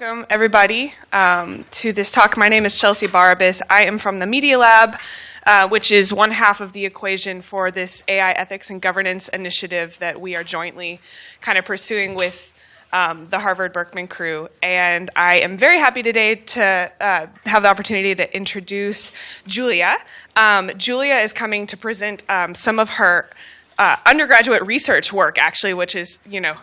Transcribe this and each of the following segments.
Welcome, everybody, um, to this talk. My name is Chelsea Barabas. I am from the Media Lab, uh, which is one half of the equation for this AI ethics and governance initiative that we are jointly kind of pursuing with um, the Harvard Berkman crew. And I am very happy today to uh, have the opportunity to introduce Julia. Um, Julia is coming to present um, some of her uh, undergraduate research work, actually, which is, you know,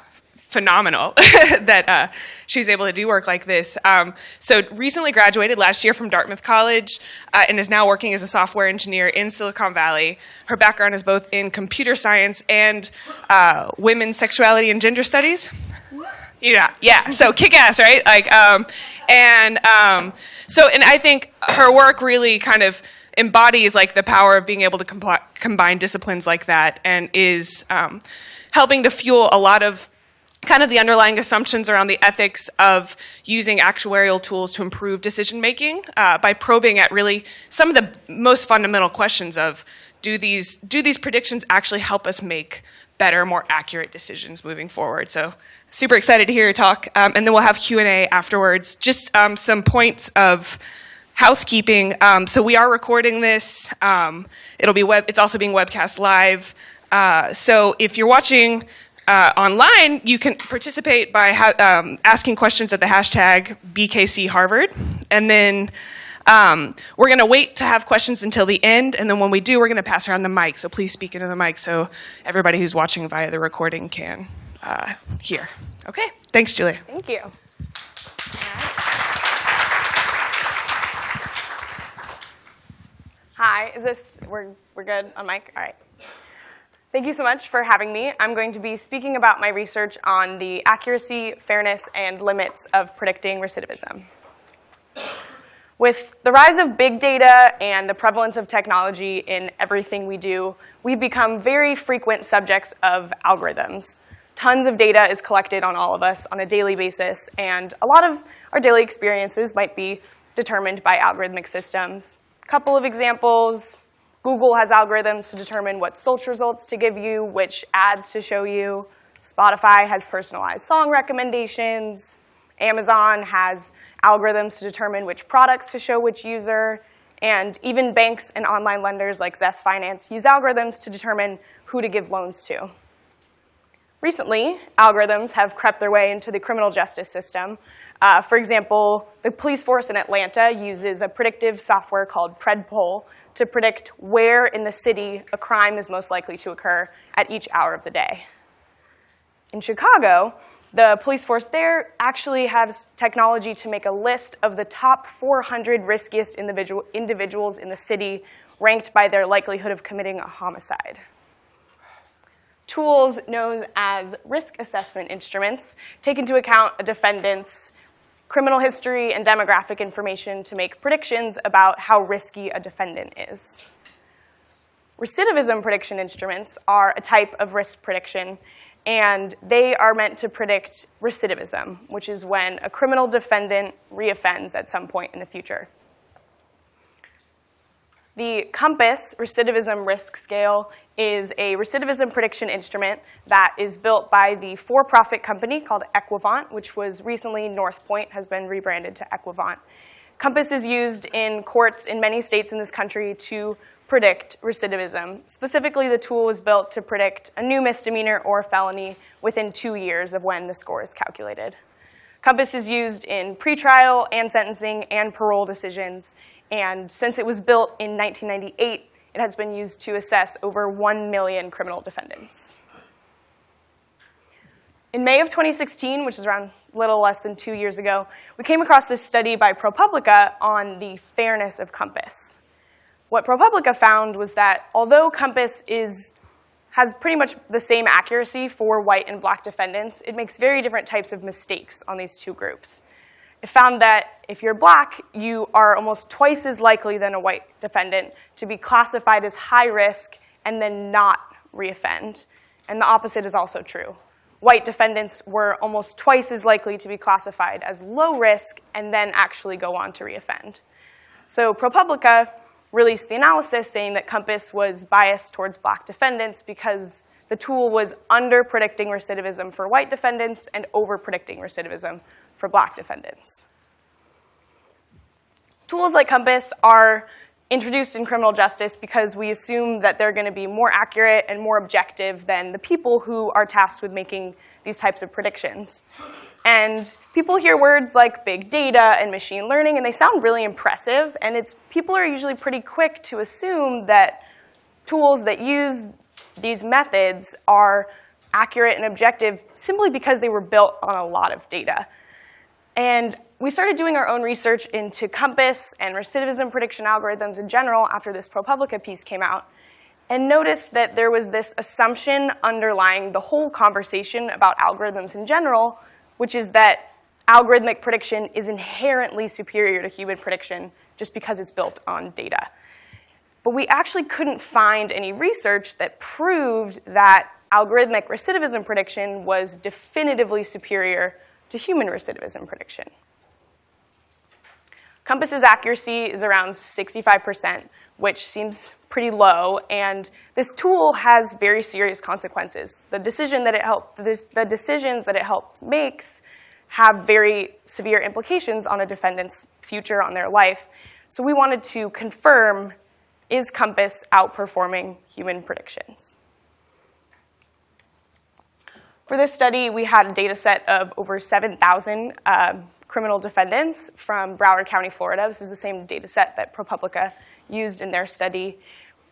phenomenal that uh, she was able to do work like this. Um, so recently graduated last year from Dartmouth College uh, and is now working as a software engineer in Silicon Valley. Her background is both in computer science and uh, women's sexuality and gender studies. Yeah, yeah. So kick ass, right? Like, um, and um, so, and I think her work really kind of embodies like the power of being able to combine disciplines like that, and is um, helping to fuel a lot of kind of the underlying assumptions around the ethics of using actuarial tools to improve decision making uh, by probing at really some of the most fundamental questions of do these do these predictions actually help us make better, more accurate decisions moving forward. So super excited to hear your talk, um, and then we'll have Q and A afterwards. Just um, some points of housekeeping. Um, so we are recording this. Um, it'll be web. It's also being webcast live. Uh, so if you're watching uh, online, you can participate by um, asking questions at the hashtag BKC Harvard. And then um, we're going to wait to have questions until the end. And then when we do, we're going to pass around the mic. So please speak into the mic so everybody who's watching via the recording can uh, hear. Okay. Thanks, Julia. Thank you. Hi, is this, we're, we're good on mic? All right. Thank you so much for having me. I'm going to be speaking about my research on the accuracy, fairness, and limits of predicting recidivism. With the rise of big data and the prevalence of technology in everything we do, we've become very frequent subjects of algorithms. Tons of data is collected on all of us on a daily basis, and a lot of our daily experiences might be determined by algorithmic systems. A couple of examples, Google has algorithms to determine what search results to give you, which ads to show you. Spotify has personalized song recommendations. Amazon has algorithms to determine which products to show which user. And even banks and online lenders like Zest Finance use algorithms to determine who to give loans to. Recently, algorithms have crept their way into the criminal justice system. Uh, for example, the police force in Atlanta uses a predictive software called PredPol to predict where in the city a crime is most likely to occur at each hour of the day. In Chicago, the police force there actually has technology to make a list of the top 400 riskiest individual, individuals in the city ranked by their likelihood of committing a homicide. Tools known as risk assessment instruments take into account a defendant's criminal history and demographic information to make predictions about how risky a defendant is. Recidivism prediction instruments are a type of risk prediction, and they are meant to predict recidivism, which is when a criminal defendant reoffends at some point in the future. The COMPAS recidivism risk scale is a recidivism prediction instrument that is built by the for-profit company called Equivant, which was recently Northpointe, has been rebranded to Equivant. COMPAS is used in courts in many states in this country to predict recidivism. Specifically, the tool was built to predict a new misdemeanor or felony within two years of when the score is calculated. COMPAS is used in pretrial and sentencing and parole decisions, and since it was built in 1998, it has been used to assess over 1 million criminal defendants. In May of 2016, which is around a little less than two years ago, we came across this study by ProPublica on the fairness of COMPAS. What ProPublica found was that although COMPAS is, has pretty much the same accuracy for white and black defendants, it makes very different types of mistakes on these two groups. It found that if you're black, you are almost twice as likely than a white defendant to be classified as high risk and then not reoffend. And the opposite is also true. White defendants were almost twice as likely to be classified as low risk and then actually go on to reoffend. So ProPublica released the analysis saying that COMPAS was biased towards black defendants because the tool was under-predicting recidivism for white defendants and over-predicting recidivism for black defendants. Tools like COMPAS are introduced in criminal justice because we assume that they're going to be more accurate and more objective than the people who are tasked with making these types of predictions. And people hear words like big data and machine learning, and they sound really impressive. And it's people are usually pretty quick to assume that tools that use these methods are accurate and objective simply because they were built on a lot of data. And we started doing our own research into COMPAS and recidivism prediction algorithms in general after this ProPublica piece came out, and noticed that there was this assumption underlying the whole conversation about algorithms in general, which is that algorithmic prediction is inherently superior to human prediction just because it's built on data. But we actually couldn't find any research that proved that algorithmic recidivism prediction was definitively superior to human recidivism prediction. COMPAS's accuracy is around 65%, which seems pretty low, and this tool has very serious consequences. The decision that it the decisions that it helps makes have very severe implications on a defendant's future, on their life. So we wanted to confirm, is COMPAS outperforming human predictions? For this study, we had a data set of over 7,000 uh, criminal defendants from Broward County, Florida. This is the same data set that ProPublica used in their study.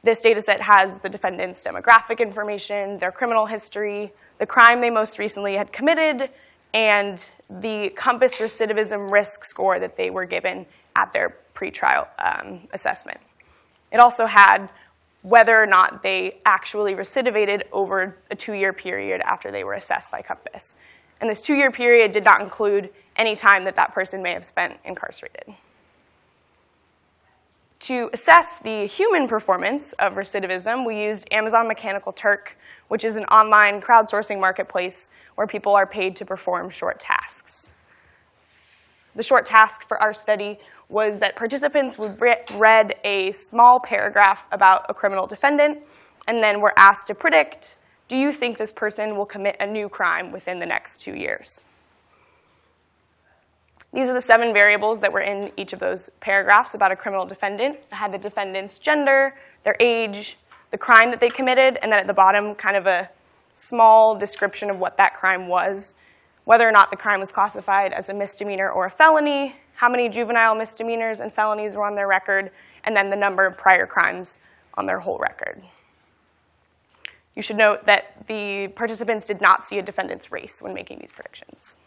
This data set has the defendant's demographic information, their criminal history, the crime they most recently had committed, and the COMPAS recidivism risk score that they were given at their pretrial um, assessment. It also had whether or not they actually recidivated over a two-year period after they were assessed by COMPAS. And this two-year period did not include any time that that person may have spent incarcerated. To assess the human performance of recidivism, we used Amazon Mechanical Turk, which is an online crowdsourcing marketplace where people are paid to perform short tasks. The short task for our study was that participants would re read a small paragraph about a criminal defendant and then were asked to predict, do you think this person will commit a new crime within the next two years? These are the seven variables that were in each of those paragraphs about a criminal defendant. It had the defendant's gender, their age, the crime that they committed, and then at the bottom, kind of a small description of what that crime was, whether or not the crime was classified as a misdemeanor or a felony, how many juvenile misdemeanors and felonies were on their record, and then the number of prior crimes on their whole record. You should note that the participants did not see a defendant's race when making these predictions.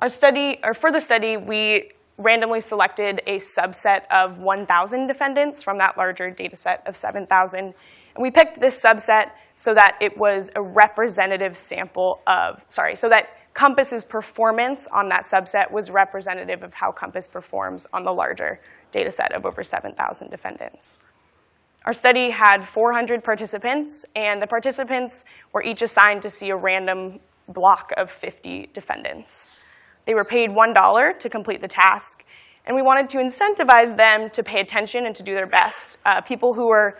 Our study, or for the study, we randomly selected a subset of 1,000 defendants from that larger data set of 7,000. And we picked this subset so that it was a representative sample of, sorry, so that COMPAS's performance on that subset was representative of how COMPAS performs on the larger data set of over 7,000 defendants. Our study had 400 participants, and the participants were each assigned to see a random block of 50 defendants. They were paid $1 to complete the task, and we wanted to incentivize them to pay attention and to do their best. Uh, people who were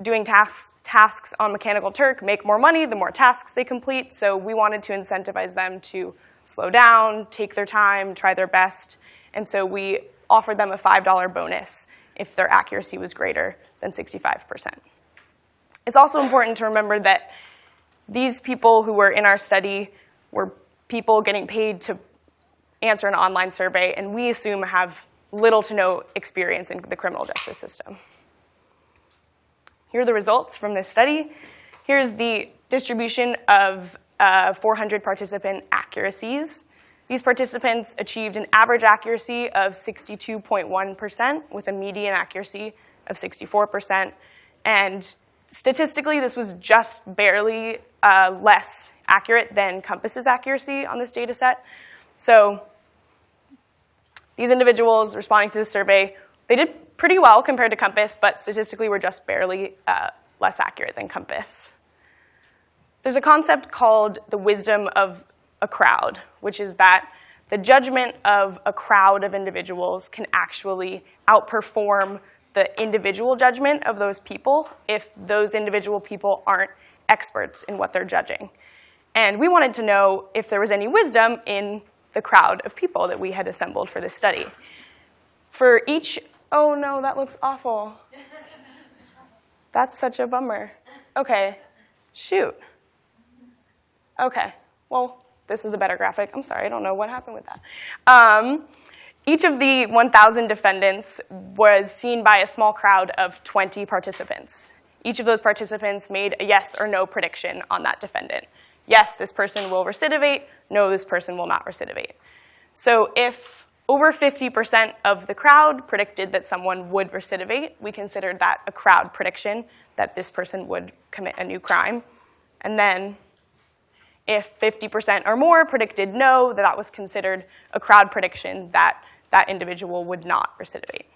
doing tasks, tasks on Mechanical Turk make more money the more tasks they complete, so we wanted to incentivize them to slow down, take their time, try their best, and so we offered them a $5 bonus if their accuracy was greater than 65%. It's also important to remember that these people who were in our study were people getting paid to answer an online survey, and we assume have little to no experience in the criminal justice system. Here are the results from this study. Here's the distribution of uh, 400 participant accuracies. These participants achieved an average accuracy of 62.1% with a median accuracy of 64%. And statistically, this was just barely uh, less accurate than COMPAS's accuracy on this data set. So these individuals responding to the survey, they did pretty well compared to COMPAS, but statistically we're just barely uh, less accurate than COMPAS. There's a concept called the wisdom of a crowd, which is that the judgment of a crowd of individuals can actually outperform the individual judgment of those people if those individual people aren't experts in what they're judging. And we wanted to know if there was any wisdom in the crowd of people that we had assembled for this study. For each, oh no, that looks awful. That's such a bummer. Okay, shoot. Okay, well, this is a better graphic. I'm sorry, I don't know what happened with that. Um, each of the 1,000 defendants was seen by a small crowd of 20 participants. Each of those participants made a yes or no prediction on that defendant. Yes, this person will recidivate. No, this person will not recidivate. So if over 50% of the crowd predicted that someone would recidivate, we considered that a crowd prediction, that this person would commit a new crime. And then if 50% or more predicted no, that that was considered a crowd prediction that that individual would not recidivate.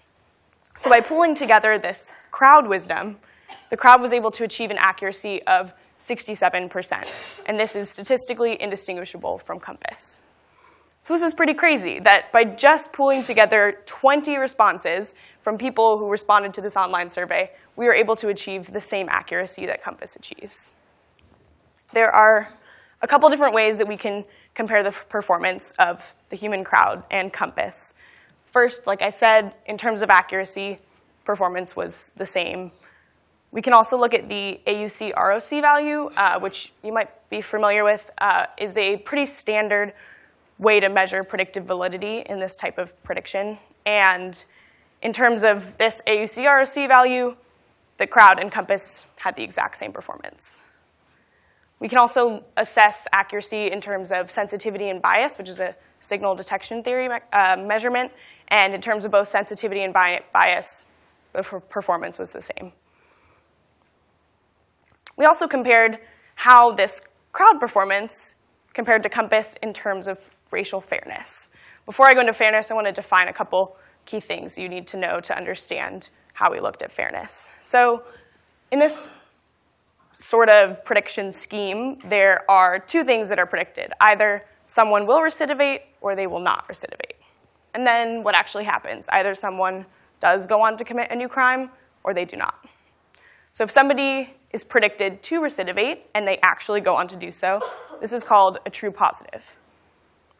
So by pulling together this crowd wisdom, the crowd was able to achieve an accuracy of 67%. And this is statistically indistinguishable from COMPAS. So this is pretty crazy that by just pulling together 20 responses from people who responded to this online survey, we were able to achieve the same accuracy that COMPAS achieves. There are a couple different ways that we can compare the performance of the human crowd and COMPAS. First, like I said, in terms of accuracy, performance was the same. We can also look at the AUC ROC value, uh, which you might be familiar with, uh, is a pretty standard way to measure predictive validity in this type of prediction. And in terms of this AUC ROC value, the crowd and COMPAS had the exact same performance. We can also assess accuracy in terms of sensitivity and bias, which is a signal detection theory uh, measurement. And in terms of both sensitivity and bias, the performance was the same. We also compared how this crowd performance compared to COMPAS in terms of racial fairness. Before I go into fairness, I want to define a couple key things you need to know to understand how we looked at fairness. So in this sort of prediction scheme, there are two things that are predicted. Either someone will recidivate or they will not recidivate. And then what actually happens? Either someone does go on to commit a new crime or they do not. So if somebody is predicted to recidivate and they actually go on to do so, this is called a true positive.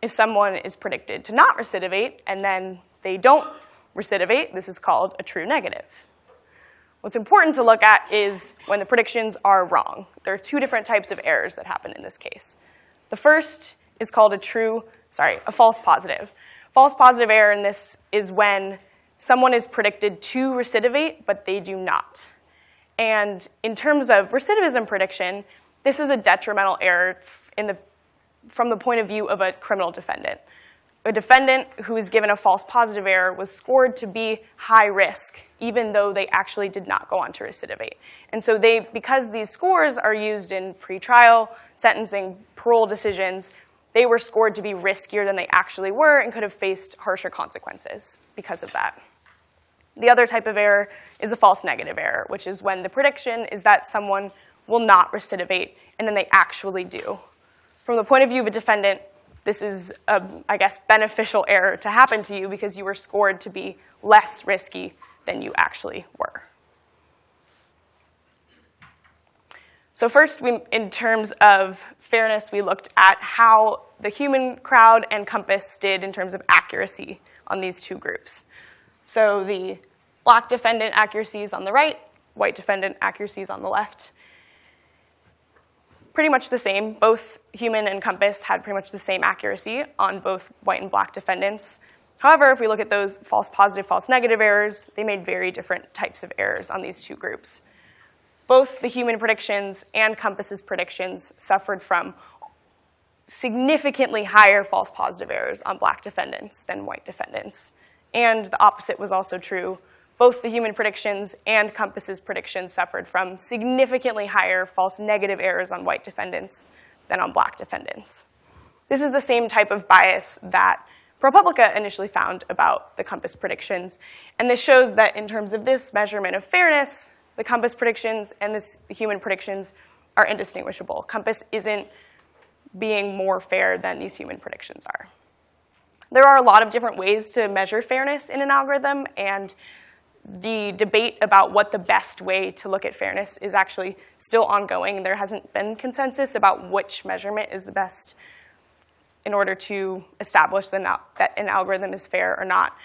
If someone is predicted to not recidivate and then they don't recidivate, this is called a true negative. What's important to look at is when the predictions are wrong. There are two different types of errors that happen in this case. The first is called a true, sorry, a false positive. False positive error in this is when someone is predicted to recidivate, but they do not. And in terms of recidivism prediction, this is a detrimental error in the, from the point of view of a criminal defendant a defendant who was given a false positive error was scored to be high risk, even though they actually did not go on to recidivate. And so they, because these scores are used in pretrial, sentencing, parole decisions, they were scored to be riskier than they actually were and could have faced harsher consequences because of that. The other type of error is a false negative error, which is when the prediction is that someone will not recidivate, and then they actually do. From the point of view of a defendant, this is a, I guess, beneficial error to happen to you because you were scored to be less risky than you actually were. So first, we, in terms of fairness, we looked at how the human crowd and COMPAS did in terms of accuracy on these two groups. So the black defendant accuracies on the right, white defendant accuracies on the left pretty much the same. Both human and COMPAS had pretty much the same accuracy on both white and black defendants. However, if we look at those false positive, false negative errors, they made very different types of errors on these two groups. Both the human predictions and COMPAS's predictions suffered from significantly higher false positive errors on black defendants than white defendants. And the opposite was also true both the human predictions and COMPAS's predictions suffered from significantly higher false negative errors on white defendants than on black defendants. This is the same type of bias that ProPublica initially found about the COMPAS predictions. And this shows that in terms of this measurement of fairness, the COMPAS predictions and this, the human predictions are indistinguishable. COMPAS isn't being more fair than these human predictions are. There are a lot of different ways to measure fairness in an algorithm, and the debate about what the best way to look at fairness is actually still ongoing. There hasn't been consensus about which measurement is the best in order to establish that an algorithm is fair or not.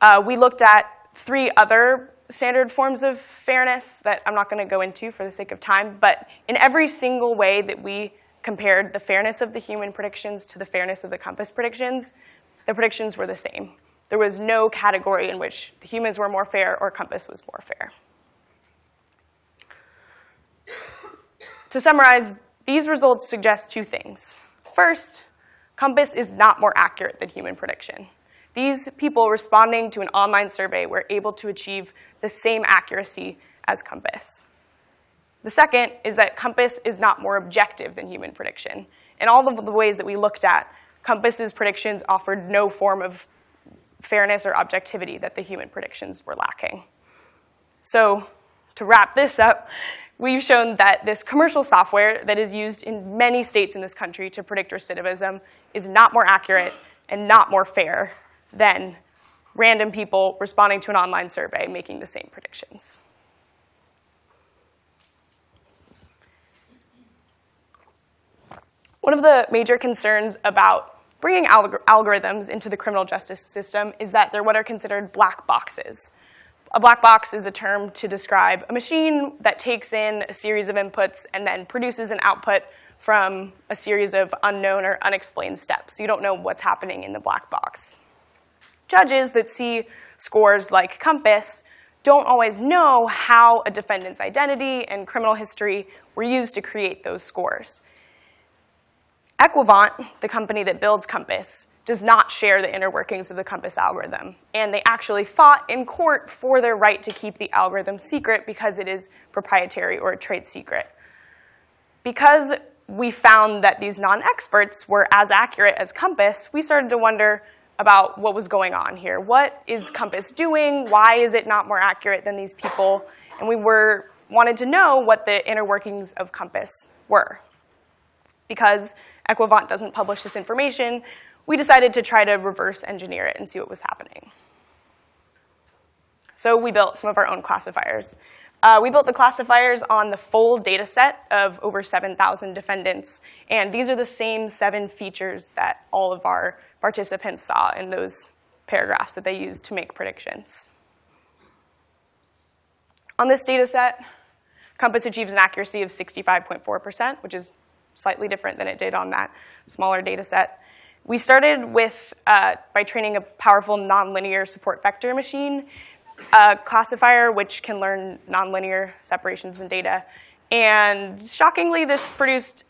Uh, we looked at three other standard forms of fairness that I'm not going to go into for the sake of time, but in every single way that we compared the fairness of the human predictions to the fairness of the COMPAS predictions, the predictions were the same. There was no category in which the humans were more fair or COMPAS was more fair. to summarize, these results suggest two things. First, COMPAS is not more accurate than human prediction. These people responding to an online survey were able to achieve the same accuracy as COMPAS. The second is that COMPAS is not more objective than human prediction. In all of the ways that we looked at, COMPAS's predictions offered no form of fairness or objectivity that the human predictions were lacking. So to wrap this up, we've shown that this commercial software that is used in many states in this country to predict recidivism is not more accurate and not more fair than random people responding to an online survey making the same predictions. One of the major concerns about bringing alg algorithms into the criminal justice system is that they're what are considered black boxes. A black box is a term to describe a machine that takes in a series of inputs and then produces an output from a series of unknown or unexplained steps. You don't know what's happening in the black box. Judges that see scores like COMPAS don't always know how a defendant's identity and criminal history were used to create those scores. Equivant, the company that builds COMPAS, does not share the inner workings of the COMPAS algorithm. And they actually fought in court for their right to keep the algorithm secret because it is proprietary or a trade secret. Because we found that these non-experts were as accurate as COMPAS, we started to wonder about what was going on here. What is COMPAS doing? Why is it not more accurate than these people? And we were wanted to know what the inner workings of COMPAS were. Because Equivant doesn't publish this information, we decided to try to reverse engineer it and see what was happening. So we built some of our own classifiers. Uh, we built the classifiers on the full data set of over 7,000 defendants, and these are the same seven features that all of our participants saw in those paragraphs that they used to make predictions. On this data set, COMPAS achieves an accuracy of 65.4%, which is slightly different than it did on that smaller data set. We started with, uh, by training a powerful nonlinear support vector machine, a classifier which can learn nonlinear separations in data. And shockingly, this produced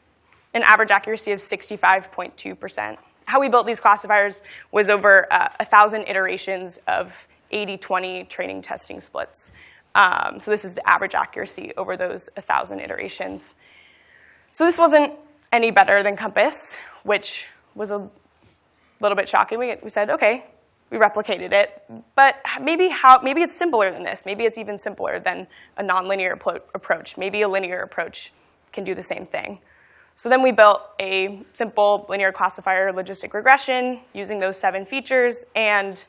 an average accuracy of 65.2%. How we built these classifiers was over uh, 1,000 iterations of 80-20 training testing splits. Um, so this is the average accuracy over those 1,000 iterations. So this wasn't any better than COMPAS, which was a little bit shocking. We, we said, okay, we replicated it, but maybe, how, maybe it's simpler than this. Maybe it's even simpler than a nonlinear approach. Maybe a linear approach can do the same thing. So then we built a simple linear classifier logistic regression using those seven features, and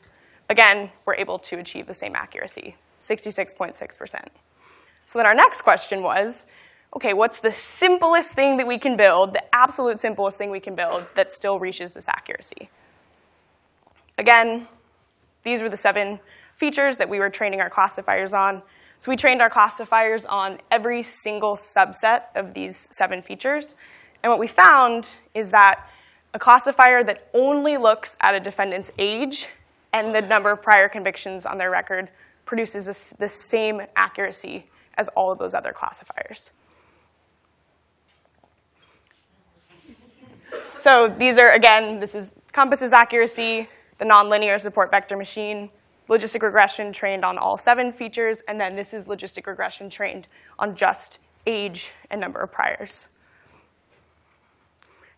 again, we're able to achieve the same accuracy, 66.6%. So then our next question was, okay, what's the simplest thing that we can build, the absolute simplest thing we can build that still reaches this accuracy? Again, these were the seven features that we were training our classifiers on. So we trained our classifiers on every single subset of these seven features. And what we found is that a classifier that only looks at a defendant's age and the number of prior convictions on their record produces this, the same accuracy as all of those other classifiers. So these are, again, this is COMPAS's accuracy, the nonlinear support vector machine, logistic regression trained on all seven features, and then this is logistic regression trained on just age and number of priors.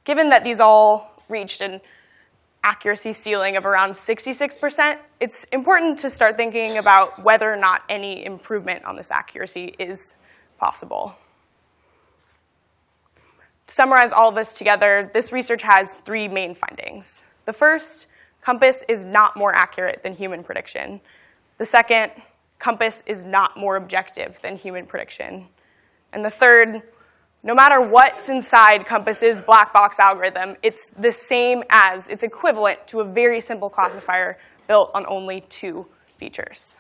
Given that these all reached an accuracy ceiling of around 66%, it's important to start thinking about whether or not any improvement on this accuracy is possible. To summarize all of this together, this research has three main findings. The first COMPAS is not more accurate than human prediction. The second, COMPAS is not more objective than human prediction. And the third, no matter what's inside COMPAS's black box algorithm, it's the same as, it's equivalent to a very simple classifier built on only two features.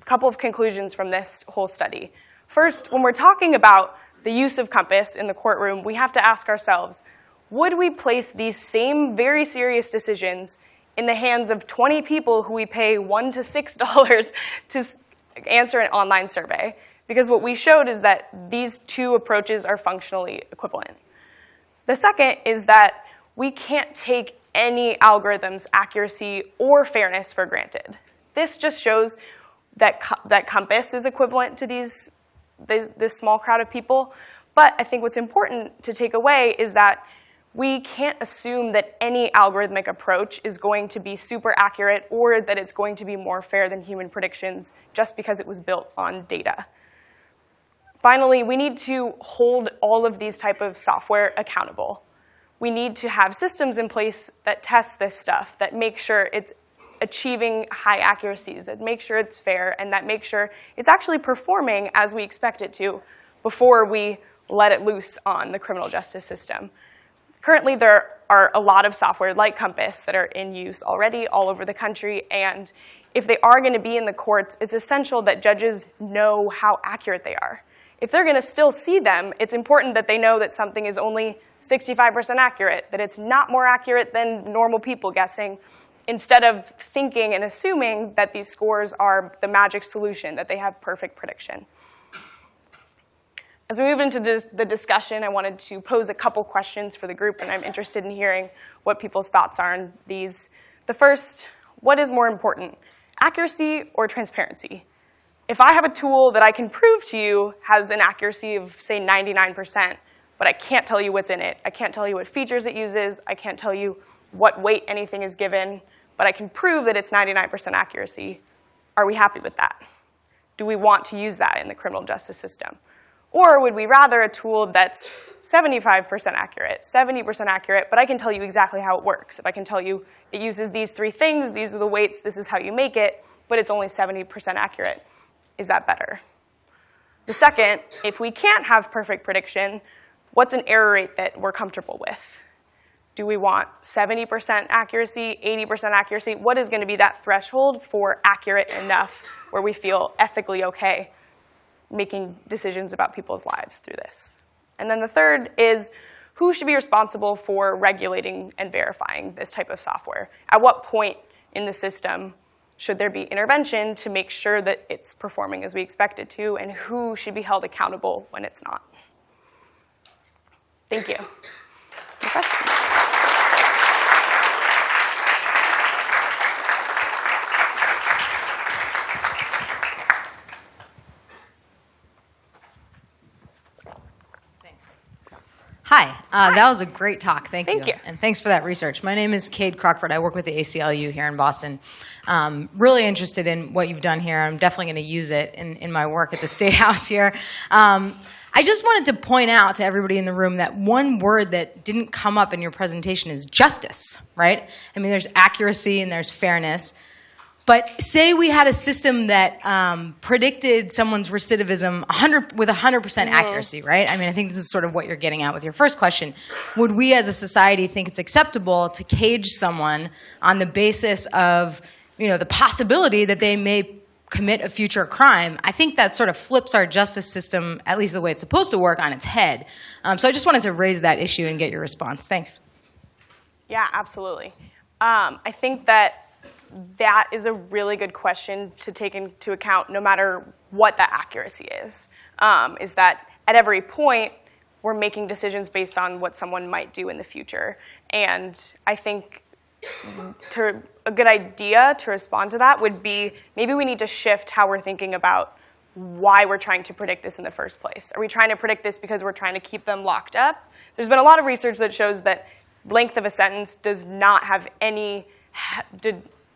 A couple of conclusions from this whole study. First, when we're talking about the use of COMPAS in the courtroom, we have to ask ourselves, would we place these same very serious decisions in the hands of 20 people who we pay one to $6 to answer an online survey? Because what we showed is that these two approaches are functionally equivalent. The second is that we can't take any algorithm's accuracy or fairness for granted. This just shows that, that COMPAS is equivalent to these, this, this small crowd of people. But I think what's important to take away is that we can't assume that any algorithmic approach is going to be super accurate or that it's going to be more fair than human predictions just because it was built on data. Finally, we need to hold all of these type of software accountable. We need to have systems in place that test this stuff, that make sure it's achieving high accuracies, that make sure it's fair, and that make sure it's actually performing as we expect it to before we let it loose on the criminal justice system. Currently, there are a lot of software like COMPAS that are in use already all over the country, and if they are going to be in the courts, it's essential that judges know how accurate they are if they're going to still see them, it's important that they know that something is only 65% accurate, that it's not more accurate than normal people guessing, instead of thinking and assuming that these scores are the magic solution, that they have perfect prediction. As we move into the discussion, I wanted to pose a couple questions for the group, and I'm interested in hearing what people's thoughts are on these. The first, what is more important, accuracy or transparency? if I have a tool that I can prove to you has an accuracy of, say, 99%, but I can't tell you what's in it, I can't tell you what features it uses, I can't tell you what weight anything is given, but I can prove that it's 99% accuracy, are we happy with that? Do we want to use that in the criminal justice system? Or would we rather a tool that's 75% accurate, 70% accurate, but I can tell you exactly how it works. If I can tell you it uses these three things, these are the weights, this is how you make it, but it's only 70% accurate is that better? The second, if we can't have perfect prediction, what's an error rate that we're comfortable with? Do we want 70% accuracy, 80% accuracy? What is going to be that threshold for accurate enough where we feel ethically okay making decisions about people's lives through this? And then the third is who should be responsible for regulating and verifying this type of software? At what point in the system should there be intervention to make sure that it's performing as we expect it to, and who should be held accountable when it's not? Thank you. Any questions? Hi, uh, that was a great talk. Thank, Thank you. you. And thanks for that research. My name is Kade Crockford. I work with the ACLU here in Boston. Um, really interested in what you've done here. I'm definitely going to use it in, in my work at the State House here. Um, I just wanted to point out to everybody in the room that one word that didn't come up in your presentation is justice, right? I mean, there's accuracy and there's fairness. But say we had a system that um, predicted someone's recidivism 100, with 100% mm hmm accuracy, right? I mean, I think this is sort of what you're getting at with your first question. Would we as a society think it's acceptable to cage someone on the basis of, you know, the possibility that they may commit a future crime? I think that sort of flips our justice system, at least the way it's supposed to work, on its head. Um, so I just wanted to raise that issue and get your response. Thanks. Yeah, absolutely. Um, I think that that is a really good question to take into account no matter what the accuracy is, um, is that at every point, we're making decisions based on what someone might do in the future. And I think to, a good idea to respond to that would be maybe we need to shift how we're thinking about why we're trying to predict this in the first place. Are we trying to predict this because we're trying to keep them locked up? There's been a lot of research that shows that length of a sentence does not have any,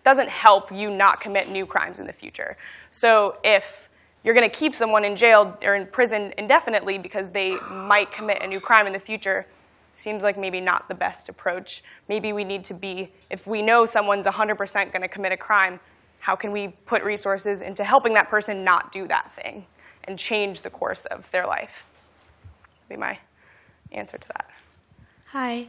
doesn't help you not commit new crimes in the future. So if you're going to keep someone in jail or in prison indefinitely because they might commit a new crime in the future, seems like maybe not the best approach. Maybe we need to be, if we know someone's 100% going to commit a crime, How can we put resources into helping that person not do that thing and change the course of their life? That'd be my answer to that. Hi.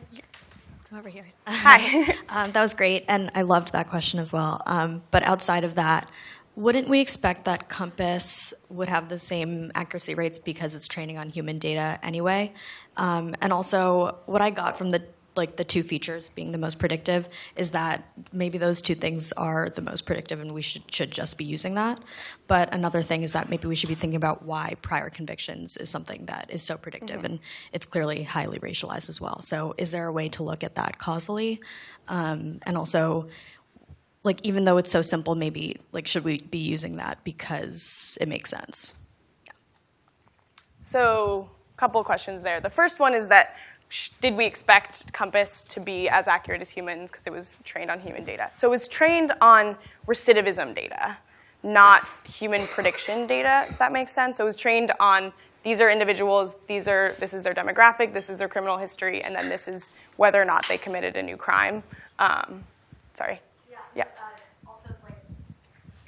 Over here. Hi. um, that was great, and I loved that question as well. Um, but outside of that, wouldn't we expect that COMPAS would have the same accuracy rates because it's training on human data anyway? Um, and also, what I got from the like the two features being the most predictive is that maybe those two things are the most predictive and we should, should just be using that. But another thing is that maybe we should be thinking about why prior convictions is something that is so predictive and it's clearly highly racialized as well. So is there a way to look at that causally? Um, and also, like even though it's so simple, maybe like should we be using that because it makes sense? Yeah. So, a couple of questions there. The first one is that did we expect COMPAS to be as accurate as humans because it was trained on human data? So it was trained on recidivism data, not human prediction data, if that makes sense. So it was trained on these are individuals, these are, this is their demographic, this is their criminal history, and then this is whether or not they committed a new crime. Um, sorry. Yeah. also, like,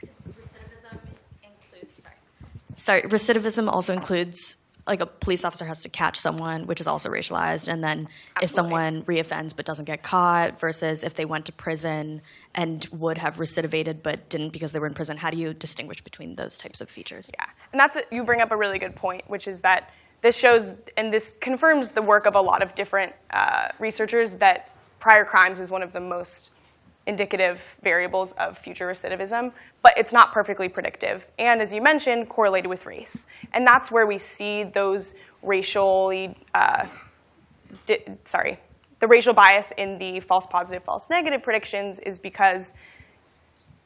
recidivism includes. Sorry. Sorry. Recidivism also includes like a police officer has to catch someone, which is also racialized, and then if someone reoffends but doesn't get caught, versus if they went to prison and would have recidivated but didn't because they were in prison. How do you distinguish between those types of features? Yeah, and that's a, you bring up a really good point, which is that this shows and this confirms the work of a lot of different uh, researchers that prior crimes is one of the most indicative variables of future recidivism, but it's not perfectly predictive. And as you mentioned, correlated with race. And that's where we see those racially, uh, sorry, the racial bias in the false positive, false negative predictions is because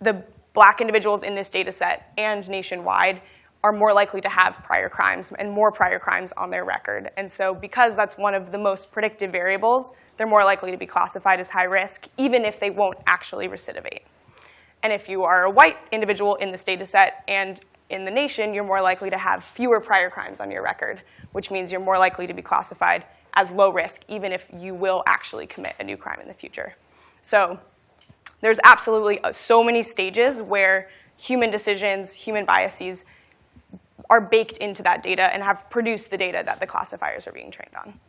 the black individuals in this data set and nationwide are more likely to have prior crimes and more prior crimes on their record. And so because that's one of the most predictive variables, they're more likely to be classified as high risk, even if they won't actually recidivate. And if you are a white individual in this data set and in the nation, you're more likely to have fewer prior crimes on your record, which means you're more likely to be classified as low risk, even if you will actually commit a new crime in the future. So there's absolutely uh, so many stages where human decisions, human biases are baked into that data and have produced the data that the classifiers are being trained on.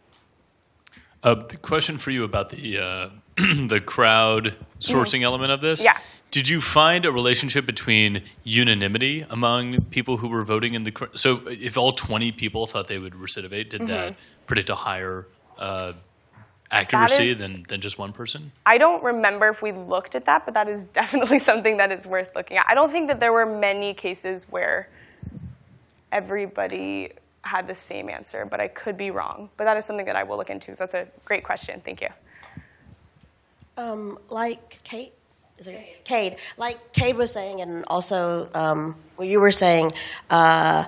Uh, the question for you about the uh, the crowd sourcing element of this. Yeah. Did you find a relationship between unanimity among people who were voting in the? cr- So, if all twenty people thought they would recidivate, did that predict a higher uh, accuracy is- than than just one person? I don't remember if we looked at that, but that is definitely something that is worth looking at. I don't think that there were many cases where everybody had the same answer, but I could be wrong. But that is something that I will look into because that's a great question. Thank you. Um, like Kate, is it Kade? Like Kade was saying, and also um, what you were saying, uh,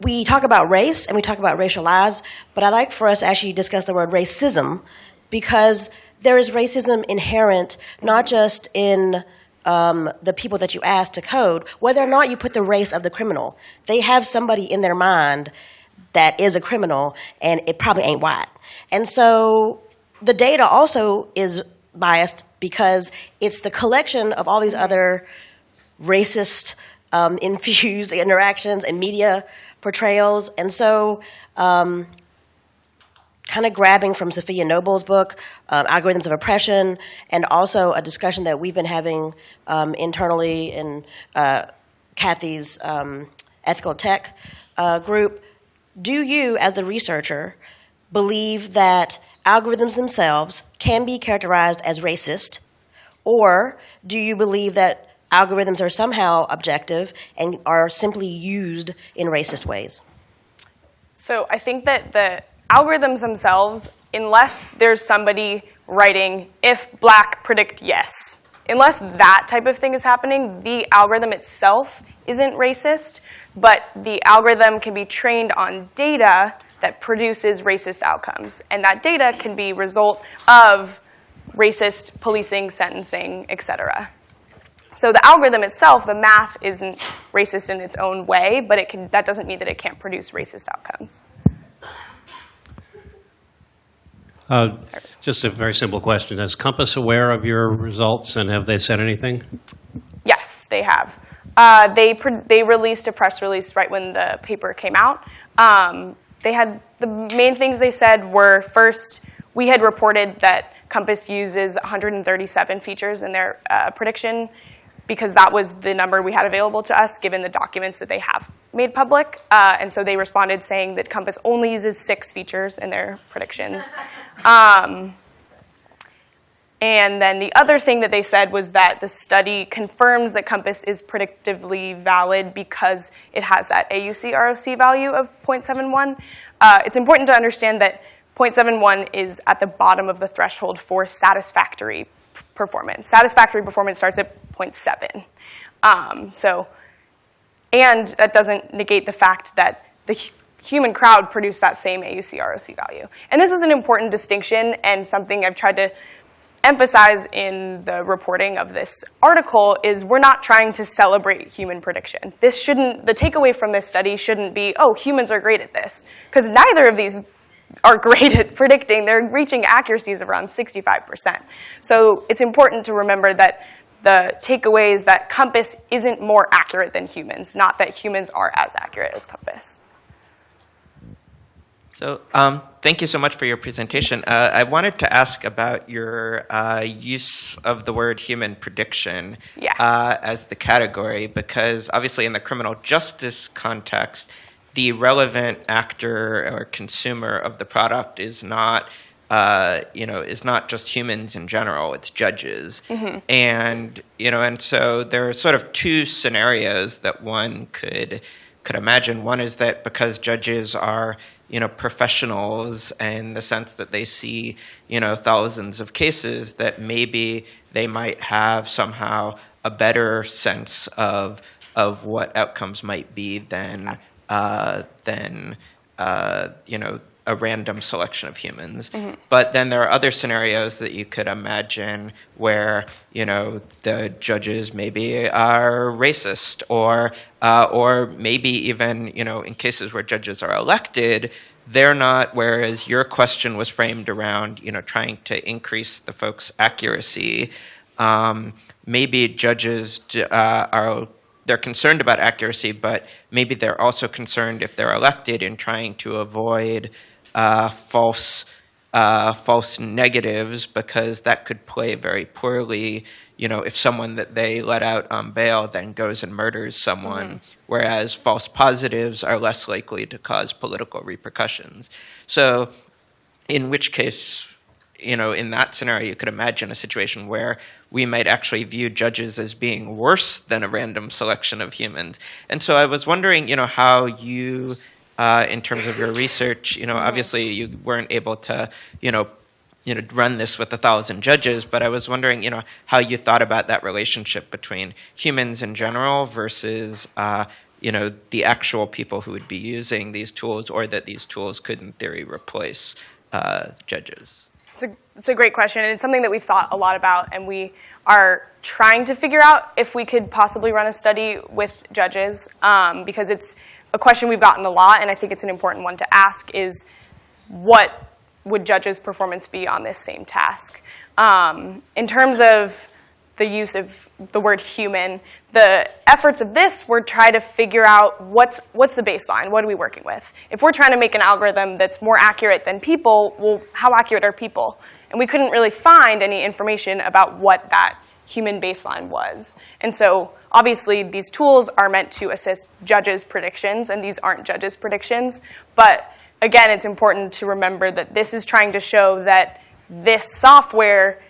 we talk about race and we talk about racialized, but I like for us to actually discuss the word racism because there is racism inherent not just in um, the people that you ask to code, whether or not you put the race of the criminal. They have somebody in their mind that is a criminal, and it probably ain't white. And so the data also is biased because it's the collection of all these other racist um, infused interactions and media portrayals. And so, um, kind of grabbing from Safiya Noble's book, um, Algorithms of Oppression, and also a discussion that we've been having um, internally in uh, Kathy's um, ethical tech uh, group. Do you, as the researcher, believe that algorithms themselves can be characterized as racist? Or do you believe that algorithms are somehow objective and are simply used in racist ways? So I think that the algorithms themselves, unless there's somebody writing if black predict yes, unless that type of thing is happening, the algorithm itself isn't racist, but the algorithm can be trained on data that produces racist outcomes. And that data can be result of racist policing, sentencing, et cetera. So the algorithm itself, the math isn't racist in its own way, but it can, that doesn't mean that it can't produce racist outcomes. Uh, Just a very simple question. Is COMPAS aware of your results, and have they said anything? Yes, they have. Uh, they they released a press release right when the paper came out. Um, they had the main things they said were first, we had reported that COMPAS uses 137 features in their uh, prediction because that was the number we had available to us given the documents that they have made public. Uh, and so they responded saying that COMPAS only uses six features in their predictions. Um, and then the other thing that they said was that the study confirms that COMPAS is predictively valid because it has that AUC ROC value of 0.71. Uh, it's important to understand that 0.71 is at the bottom of the threshold for satisfactory performance. Satisfactory performance starts at 0.7. Um, so, and that doesn't negate the fact that the human crowd produced that same AUC ROC value. And this is an important distinction and something I've tried to emphasize in the reporting of this article is we're not trying to celebrate human prediction. This shouldn't, the takeaway from this study shouldn't be, oh, humans are great at this, because neither of these are great at predicting. They're reaching accuracies of around 65%. So it's important to remember that the takeaway is that COMPAS isn't more accurate than humans, not that humans are as accurate as COMPAS. So um, thank you so much for your presentation. Uh, I wanted to ask about your uh, use of the word human prediction Yeah. uh, as the category, because obviously in the criminal justice context, the relevant actor or consumer of the product is not. Uh, you know, is not just humans in general; it's judges, and you know, and so there are sort of two scenarios that one could could imagine. One is that because judges are, you know, professionals in the sense that they see, you know, thousands of cases, that maybe they might have somehow a better sense of of what outcomes might be than uh, than uh, you know a random selection of humans. But then there are other scenarios that you could imagine where you know the judges maybe are racist, or uh, or maybe even you know in cases where judges are elected. They're not. Whereas your question was framed around, you know, trying to increase the folks' accuracy. Um, maybe judges uh, are they're concerned about accuracy, but maybe they're also concerned if they're elected in trying to avoid uh, false uh, false negatives because that could play very poorly. You know, if someone that they let out on bail then goes and murders someone, whereas false positives are less likely to cause political repercussions. So, in which case, you know, in that scenario, you could imagine a situation where we might actually view judges as being worse than a random selection of humans. And so I was wondering, you know, how you, uh, in terms of your research, you know, obviously you weren't able to, you know, you know, run this with a thousand judges, but I was wondering, you know, how you thought about that relationship between humans in general versus, uh, you know, the actual people who would be using these tools, or that these tools could, in theory, replace uh, judges. It's a, great question, and it's something that we've thought a lot about, and we are trying to figure out if we could possibly run a study with judges, um, because it's a question we've gotten a lot, and I think it's an important one to ask is what would judges' performance be on this same task? Um, in terms of the use of the word human, the efforts of this were try to figure out what's, what's the baseline, what are we working with? If we're trying to make an algorithm that's more accurate than people, well, how accurate are people? And we couldn't really find any information about what that human baseline was. And so obviously these tools are meant to assist judges' predictions, and these aren't judges' predictions. But again, it's important to remember that this is trying to show that this software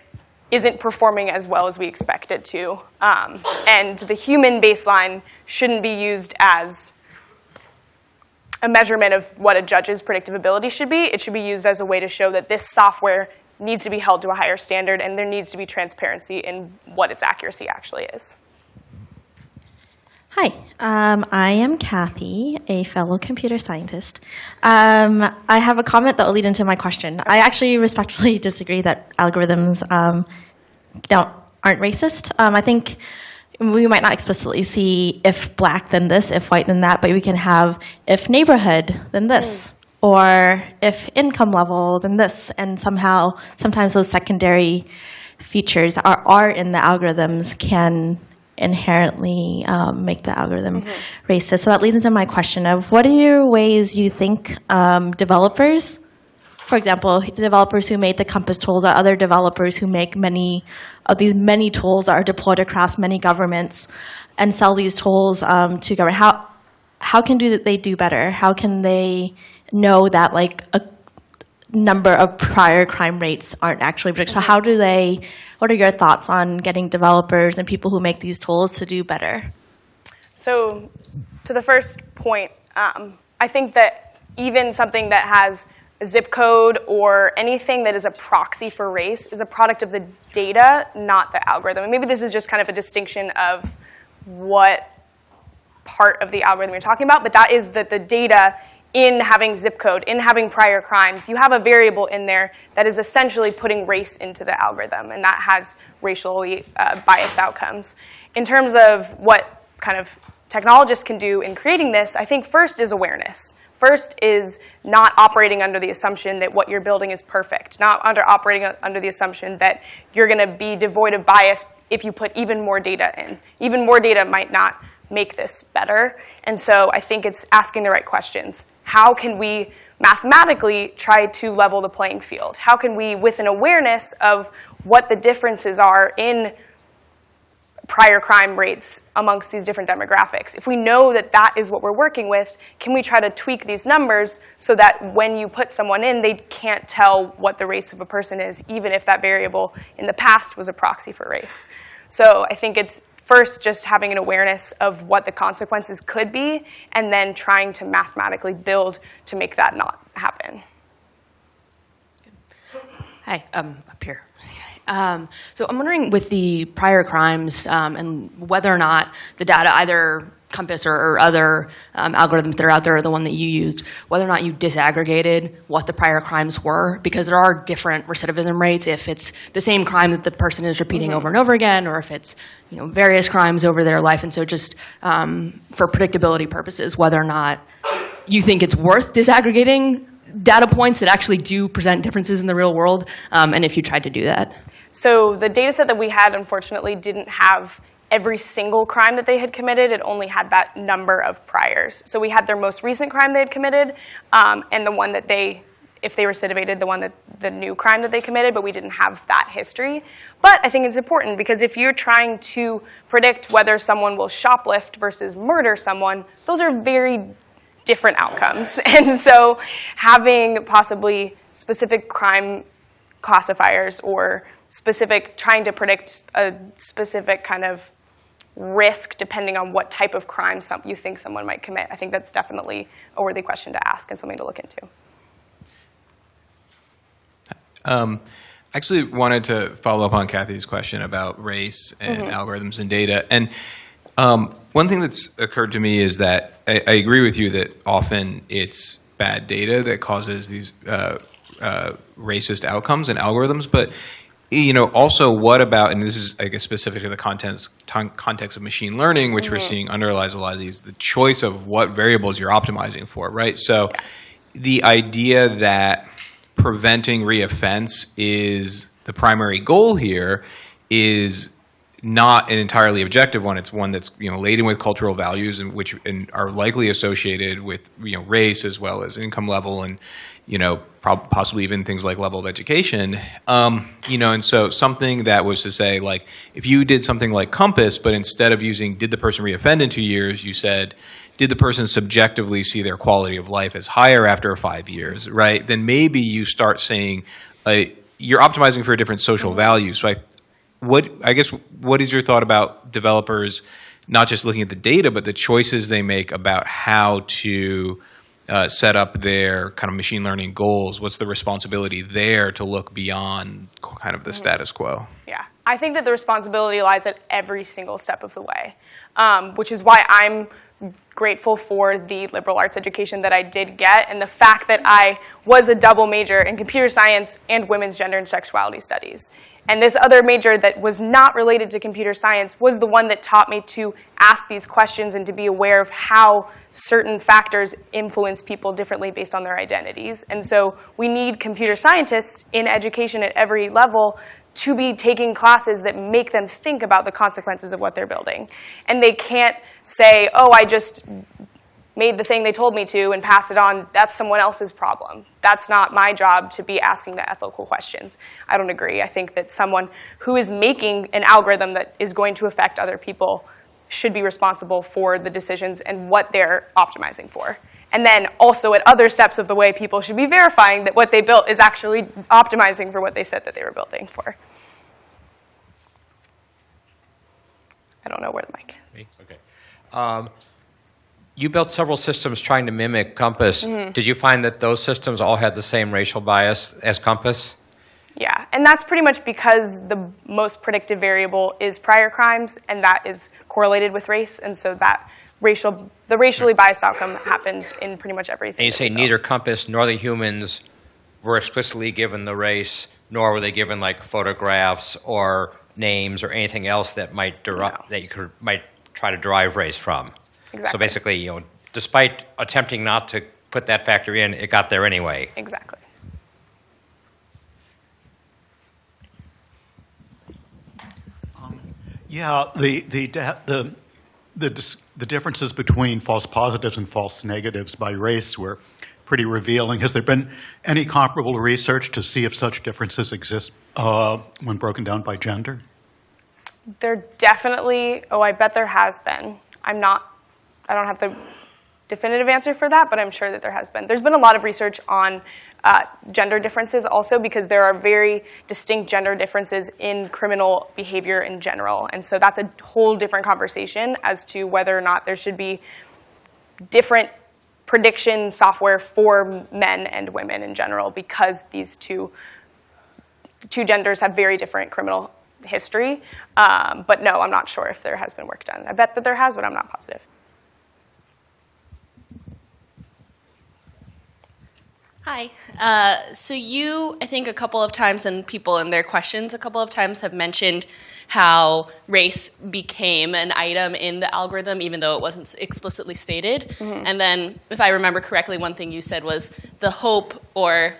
isn't performing as well as we expect it to. Um, and the human baseline shouldn't be used as a measurement of what a judge's predictive ability should be. It should be used as a way to show that this software needs to be held to a higher standard and there needs to be transparency in what its accuracy actually is. Hi, um, I am Kathy, a fellow computer scientist. Um, I have a comment that will lead into my question. I actually respectfully disagree that algorithms um, don't aren't racist. Um, I think we might not explicitly see if black then this, if white then that, but we can have if neighborhood then this, or if income level then this, and somehow sometimes those secondary features are, are in the algorithms can inherently um, make the algorithm racist. So that leads into my question of what are your ways you think um, developers, for example, the developers who made the COMPAS tools or other developers who make many of these many tools that are deployed across many governments and sell these tools um, to government, how, how can do that they do better? How can they know that like a number of prior crime rates aren't actually predicted. So how do they, what are your thoughts on getting developers and people who make these tools to do better? So, to the first point, um, I think that even something that has a zip code or anything that is a proxy for race is a product of the data, not the algorithm. And maybe this is just kind of a distinction of what part of the algorithm you're talking about, but that is that the data in having zip code, in having prior crimes, you have a variable in there that is essentially putting race into the algorithm, and that has racially uh, biased outcomes. In terms of what kind of technologists can do in creating this, I think first is awareness. First is not operating under the assumption that what you're building is perfect, not under operating under the assumption that you're going to be devoid of bias if you put even more data in. Even more data might not make this better. And so I think it's asking the right questions. How can we mathematically try to level the playing field? How can we, with an awareness of what the differences are in prior crime rates amongst these different demographics. If we know that that is what we're working with, can we try to tweak these numbers so that when you put someone in, they can't tell what the race of a person is, even if that variable in the past was a proxy for race. So I think it's first just having an awareness of what the consequences could be, and then trying to mathematically build to make that not happen. Hi, um, up here. Um, so I'm wondering with the prior crimes um, and whether or not the data, either COMPAS or, or other um, algorithms that are out there, or the one that you used, whether or not you disaggregated what the prior crimes were, because there are different recidivism rates. If it's the same crime that the person is repeating over and over again, or if it's you know various crimes over their life, and so just um, for predictability purposes, whether or not you think it's worth disaggregating data points that actually do present differences in the real world, um, and if you tried to do that. So the data set that we had, unfortunately, didn't have every single crime that they had committed. It only had that number of priors. So we had their most recent crime they had committed um, and the one that they, if they recidivated, the one that the new crime that they committed, but we didn't have that history. But I think it's important because if you're trying to predict whether someone will shoplift versus murder someone, those are very different outcomes. And so having possibly specific crime classifiers or specific, trying to predict a specific kind of risk depending on what type of crime some, you think someone might commit. I think that's definitely a worthy question to ask and something to look into. Um, actually wanted to follow up on Kathy's question about race and algorithms and data. And um, one thing that's occurred to me is that I, I agree with you that often it's bad data that causes these uh, uh, racist outcomes and algorithms, but you know, also what about, and this is, I guess, specific to the context, context of machine learning, which we're mm-hmm. seeing underlies a lot of these, the choice of what variables you're optimizing for, right? So the idea that preventing reoffense is the primary goal here is not an entirely objective one. It's one that's you know laden with cultural values and which and are likely associated with you know race as well as income level and you know prob- possibly even things like level of education. Um, you know, and so something that was to say like if you did something like COMPAS, but instead of using did the person reoffend in two years, you said did the person subjectively see their quality of life as higher after five years, right? Then maybe you start saying uh, you're optimizing for a different social value. So I what I guess what is your thought about developers not just looking at the data, but the choices they make about how to uh, set up their kind of machine learning goals? What's the responsibility there to look beyond kind of the status quo? Yeah, I think that the responsibility lies at every single step of the way, um, which is why I'm grateful for the liberal arts education that I did get and the fact that I was a double major in computer science and women's gender and sexuality studies. And this other major that was not related to computer science was the one that taught me to ask these questions and to be aware of how certain factors influence people differently based on their identities. And so we need computer scientists in education at every level to be taking classes that make them think about the consequences of what they're building. And they can't say, oh, I just made the thing they told me to and passed it on. That's someone else's problem. That's not my job to be asking the ethical questions. I don't agree. I think that someone who is making an algorithm that is going to affect other people should be responsible for the decisions and what they're optimizing for. And then also at other steps of the way, people should be verifying that what they built is actually optimizing for what they said that they were building for. I don't know where the mic is. Okay. Um, you built several systems trying to mimic COMPAS. Mhm. Did you find that those systems all had the same racial bias as COMPAS? Yeah, and that's pretty much because the most predictive variable is prior crimes, and that is correlated with race, and so that racial, the racially biased outcome happened in pretty much everything. And you say neither COMPAS nor the humans were explicitly given the race, nor were they given like photographs or names or anything else that might derive that you could might try to derive race from. So basically, you know, despite attempting not to put that factor in, it got there anyway. Exactly. Yeah, the the the the dis- the differences between false positives and false negatives by race were pretty revealing. Has there been any comparable research to see if such differences exist uh, when broken down by gender? There definitely, oh, I bet there has been. I'm not, I don't have the definitive answer for that, but I'm sure that there has been. There's been a lot of research on uh, gender differences also because there are very distinct gender differences in criminal behavior in general. And so that's a whole different conversation as to whether or not there should be different prediction software for men and women in general because these two two genders have very different criminal history. Um, but no, I'm not sure if there has been work done. I bet that there has, but I'm not positive. Hi. Uh, so you, I think, a couple of times, and people in their questions a couple of times have mentioned how race became an item in the algorithm, even though it wasn't explicitly stated. Mhm. And then, if I remember correctly, one thing you said was the hope, or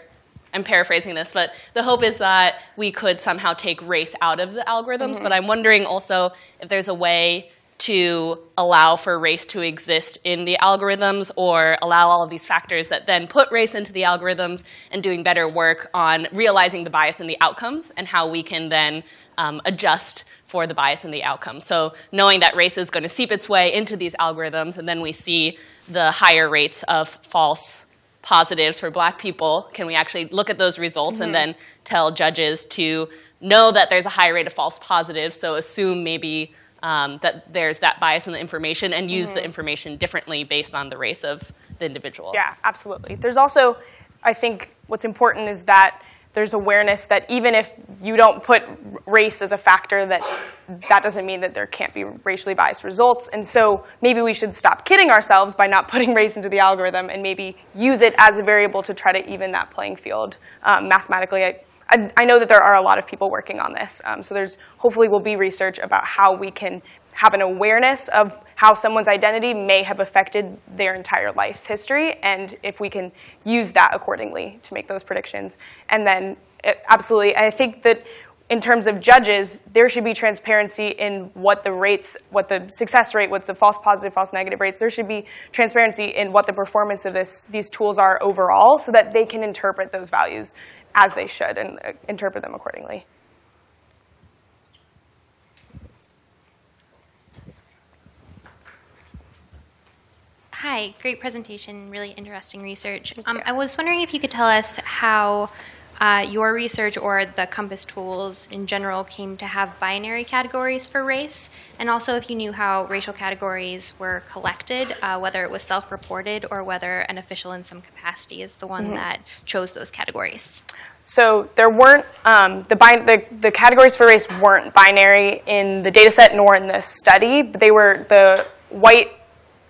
I'm paraphrasing this, but the hope is that we could somehow take race out of the algorithms. Mhm. But I'm wondering also if there's a way to allow for race to exist in the algorithms or allow all of these factors that then put race into the algorithms and doing better work on realizing the bias in the outcomes and how we can then um, adjust for the bias in the outcome. So knowing that race is going to seep its way into these algorithms and then we see the higher rates of false positives for black people, can we actually look at those results Mhm. and then tell judges to know that there's a high rate of false positives, so assume maybe um, that there's that bias in the information and use the Mhm. information differently based on the race of the individual. Yeah, absolutely. There's also, I think, what's important is that there's awareness that even if you don't put race as a factor, that that doesn't mean that there can't be racially biased results. And so maybe we should stop kidding ourselves by not putting race into the algorithm and maybe use it as a variable to try to even that playing field um, mathematically. I, I, I know that there are a lot of people working on this. Um, so there's hopefully will be research about how we can have an awareness of how someone's identity may have affected their entire life's history, and if we can use that accordingly to make those predictions. And then, eh, absolutely, I think that in terms of judges, there should be transparency in what the rates, what the success rate, what's the false positive, false negative rates. There should be transparency in what the performance of this, these tools are overall, so that they can interpret those values as they should and uh, interpret them accordingly. Hi, great presentation, really interesting research. Um, I was wondering if you could tell us how uh, your research or the COMPAS tools in general came to have binary categories for race, and also if you knew how racial categories were collected, uh, whether it was self-reported or whether an official in some capacity is the one Mhm. that chose those categories. So there weren't, um, the, the, the categories for race weren't binary in the data set nor in the study, but they were the white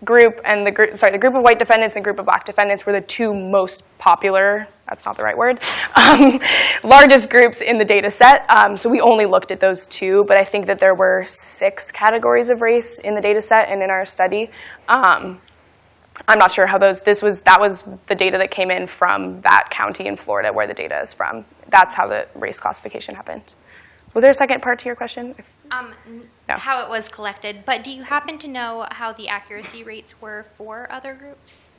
group and the group, sorry, the group of white defendants and group of black defendants were the two most popular, that's not the right word, um, largest groups in the data set. Um, so we only looked at those two, but I think that there were six categories of race in the data set and in our study. Um, I'm not sure how those, this was, that was the data that came in from that county in Florida where the data is from. That's how the race classification happened. Was there a second part to your question? If- Um, No. How it was collected, but do you happen to know how the accuracy rates were for other groups?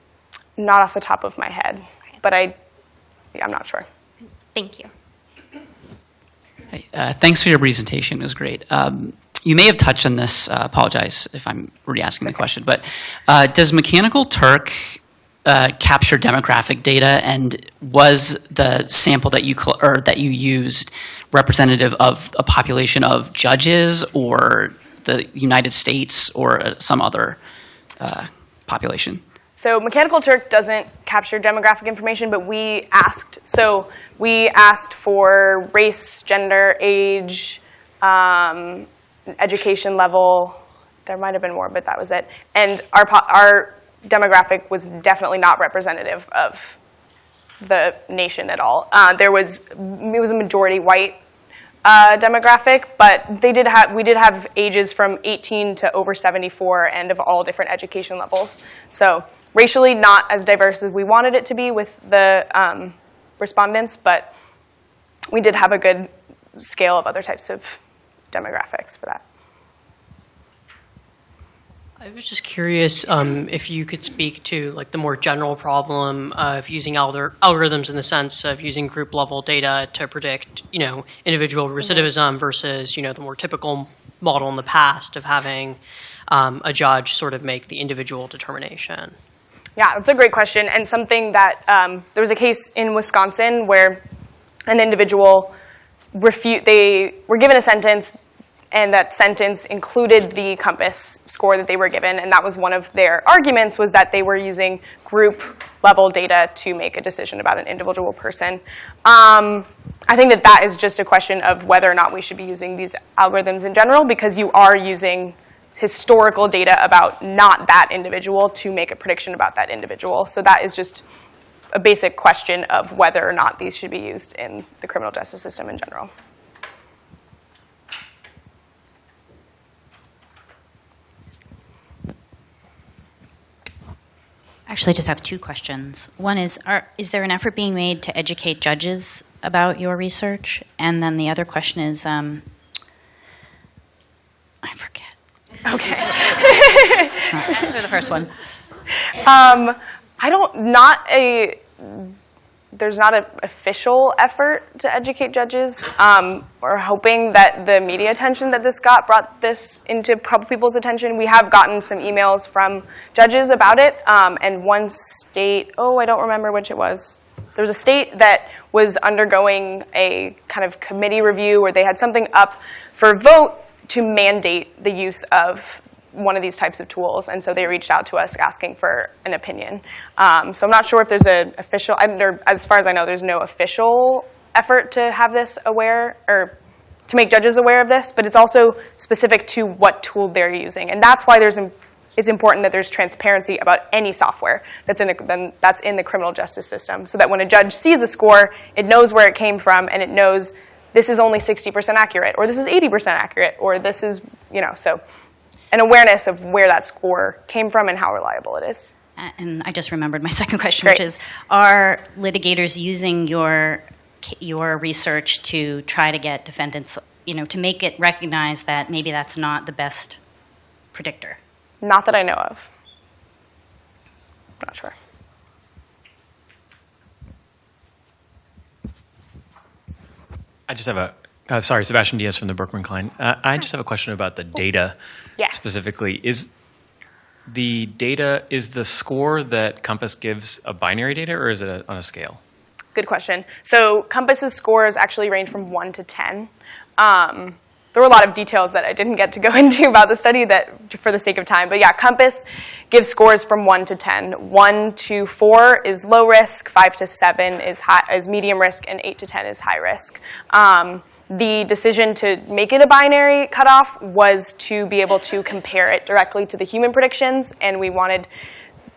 Not off the top of my head, but I, yeah, I'm not sure. Thank you. Uh, thanks for your presentation. It was great. Um, you may have touched on this. Uh, apologize if I'm re-asking the question, but uh, does Mechanical Turk uh, capture demographic data, and was the sample that you or that you used representative of a population of judges, or the United States, or uh, some other uh, population? So Mechanical Turk doesn't capture demographic information, but we asked. So we asked for race, gender, age, um, education level. There might have been more, but that was it. And our our demographic was definitely not representative of the nation at all. Uh, there was it was a majority white uh, demographic, but they did have we did have ages from 18 to over 74 and of all different education levels. So racially not as diverse as we wanted it to be with the um, respondents, but we did have a good scale of other types of demographics for that. I was just curious um, if you could speak to like the more general problem of using algor- algorithms in the sense of using group level data to predict, you know, individual recidivism versus, you know, the more typical model in the past of having um, a judge sort of make the individual determination. Yeah, that's a great question, and something that um, there was a case in Wisconsin where an individual refute they were given a sentence, and that sentence included the COMPAS score that they were given, and that was one of their arguments was that they were using group level data to make a decision about an individual person. Um, I think that that is just a question of whether or not we should be using these algorithms in general, because you are using historical data about not that individual to make a prediction about that individual. So that is just a basic question of whether or not these should be used in the criminal justice system in general. Actually, I just have two questions. One is, are, is there an effort being made to educate judges about your research? And then the other question is, um, I forget. Okay. Answer the first one. Um, I don't, not a, there's not an official effort to educate judges. Um, we're hoping that the media attention that this got brought this into people's attention. We have gotten some emails from judges about it, um, and one state, oh, I don't remember which it was. There was a state that was undergoing a kind of committee review where they had something up for vote to mandate the use of one of these types of tools, and so they reached out to us asking for an opinion. Um, so I'm not sure if there's an official, as far as I know, there's no official effort to have this aware or to make judges aware of this, but it's also specific to what tool they're using, and that's why there's it's important that there's transparency about any software that's in, a, that's in the criminal justice system, so that when a judge sees a score, it knows where it came from, and it knows this is only 60% accurate, or this is 80% accurate, or this is, you know, so an awareness of where that score came from and how reliable it is. And I just remembered my second question, which is, are litigators using your, your research to try to get defendants, you know, to make it recognize that maybe that's not the best predictor? Not that I know of. Not sure. I just have a, uh, sorry, Sebastian Diaz from the Berkman Klein. Uh, I just have a question about the data Yes. specifically. Is the data, is the score that COMPAS gives a binary data or is it a, on a scale? Good question. So COMPAS's scores actually range from 1 to 10. Um, there were a lot of details that I didn't get to go into about the study that for the sake of time. But yeah, COMPAS gives scores from 1 to 10. 1 to 4 is low risk, 5 to 7 is, high, is medium risk, and 8 to 10 is high risk. Um, the decision to make it a binary cutoff was to be able to compare it directly to the human predictions, and we wanted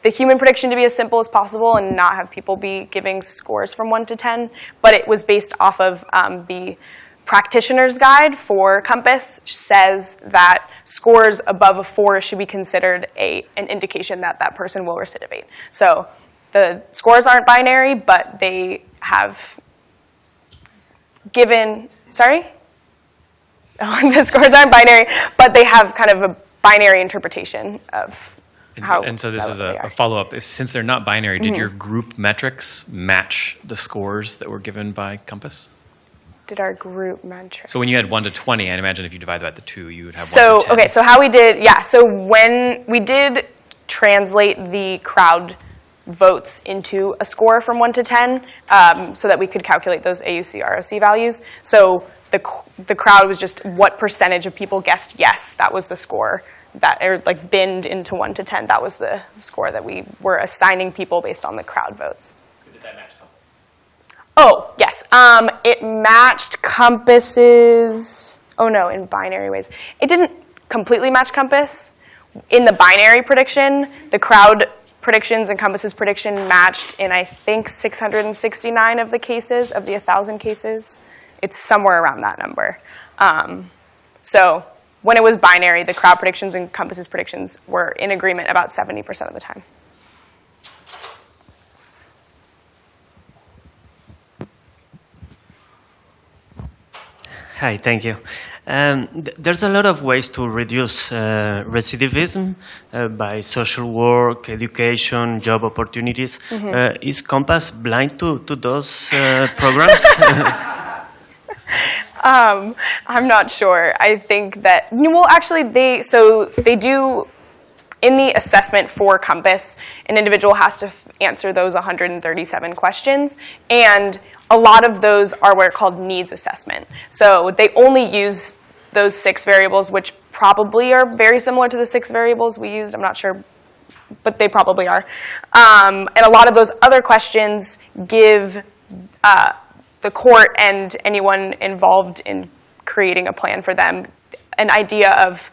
the human prediction to be as simple as possible and not have people be giving scores from 1 to 10, but it was based off of um, the practitioner's guide for COMPAS says that scores above a 4 should be considered a, an indication that that person will recidivate. So the scores aren't binary, but they have given, sorry? the scores aren't binary, but they have kind of a binary interpretation of And, how. and so this is a, a follow-up. If, since they're not binary, did Mhm. your group metrics match the scores that were given by COMPAS? Did our group metrics? So when you had 1 to 20, I imagine if you divide that by 2, you would have 1 So to 10. okay, so how we did, yeah. So when we did translate the crowd votes into a score from one to ten, um, so that we could calculate those AUC ROC values. So the the crowd was just what percentage of people guessed yes, that was the score that or like binned into one to ten. That was the score that we were assigning people based on the crowd votes. Oh, yes. Um, it matched COMPAS's. Oh, no, in binary ways. It didn't completely match COMPAS. In the binary prediction, the crowd predictions and COMPAS's prediction matched in, I think, 669 of the cases, of the 1,000 cases. It's somewhere around that number. Um, so when it was binary, the crowd predictions and COMPAS's predictions were in agreement about 70% of the time. Hi, thank you. Um, th- there's a lot of ways to reduce uh, recidivism uh, by social work, education, job opportunities. Mhm. Uh, is COMPAS blind to, to those uh, programs? Um, I'm not sure. I think that well, actually, they so they do in the assessment for COMPAS. An individual has to f- answer those 137 questions, and a lot of those are what are called needs assessment. So they only use those six variables, which probably are very similar to the six variables we used. I'm not sure but they probably are. Um, and a lot of those other questions give uh, the court and anyone involved in creating a plan for them an idea of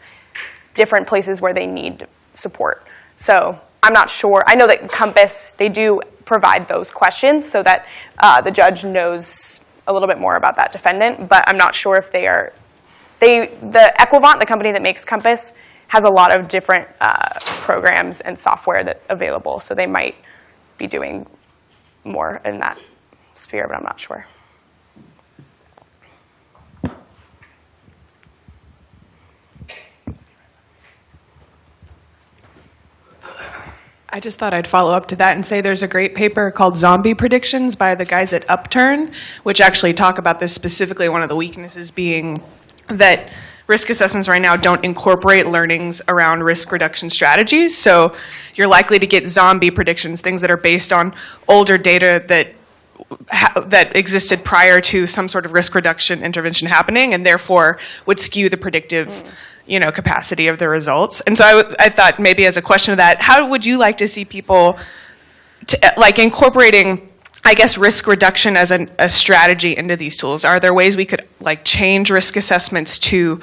different places where they need support. So I'm not sure. I know that COMPAS, they do provide those questions so that uh, the judge knows a little bit more about that defendant, but I'm not sure if they are they the Equivant, the company that makes COMPAS, has a lot of different uh, programs and software that available. So they might be doing more in that sphere, but I'm not sure. I just thought I'd follow up to that and say there's a great paper called Zombie Predictions by the guys at Upturn, which actually talk about this specifically. One of the weaknesses being that risk assessments right now don't incorporate learnings around risk reduction strategies. So you're likely to get zombie predictions, things that are based on older data that that existed prior to some sort of risk reduction intervention happening, and therefore would skew the predictive, you know, capacity of the results. And so I, thought maybe as a question of that, how would you like to see people, to, like incorporating, I guess, risk reduction as an, a strategy into these tools? Are there ways we could like change risk assessments to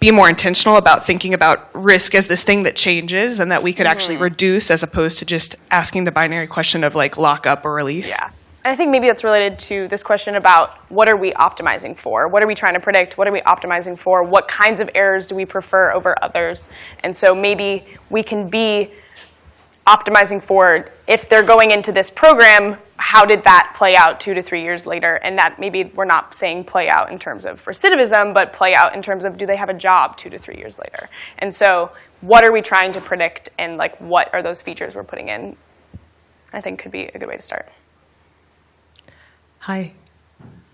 be more intentional about thinking about risk as this thing that changes and that we could actually mm-hmm. reduce as opposed to just asking the binary question of like lock up or release? Yeah. And I think maybe that's related to this question about what are we optimizing for? What are we trying to predict? What are we optimizing for? What kinds of errors do we prefer over others? And so maybe we can be optimizing for if they're going into this program, how did that play out two to three years later? And that maybe we're not saying play out in terms of recidivism, but play out in terms of do they have a job two to three years later? And so what are we trying to predict and like what are those features we're putting in? I think could be a good way to start. Hi,